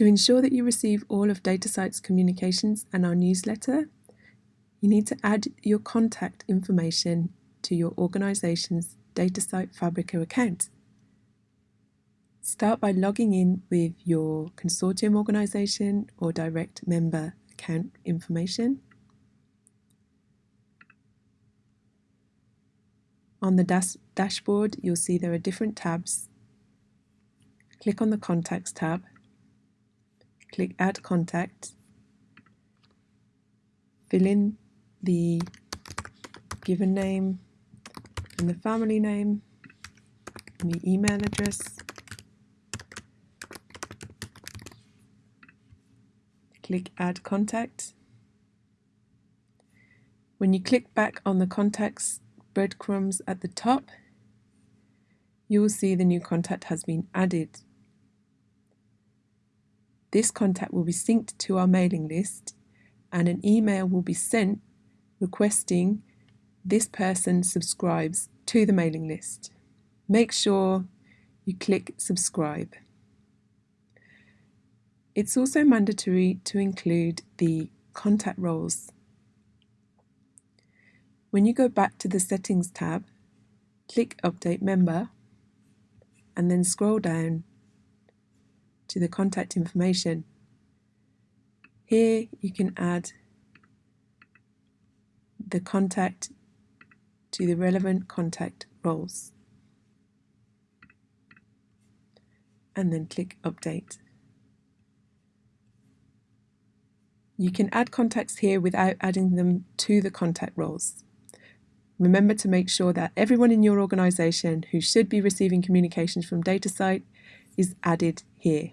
To ensure that you receive all of DataCite's communications and our newsletter, you need to add your contact information to your organization's DataCite Fabrica account. Start by logging in with your consortium organization or direct member account information. On the dash dashboard, you'll see there are different tabs. Click on the Contacts tab, click Add Contact, fill in the given name and the family name and the email address. Click Add Contact. When you click back on the contacts breadcrumbs at the top, you will see the new contact has been added. This contact will be synced to our mailing list and an email will be sent requesting this person subscribes to the mailing list. Make sure you click subscribe. It's also mandatory to include the contact roles when you go back to the Settings tab, click Update Member and then scroll down to the contact information. Here you can add the contact to the relevant contact roles and then click Update. You can add contacts here without adding them to the contact roles. Remember to make sure that everyone in your organisation who should be receiving communications from DataCite is added here.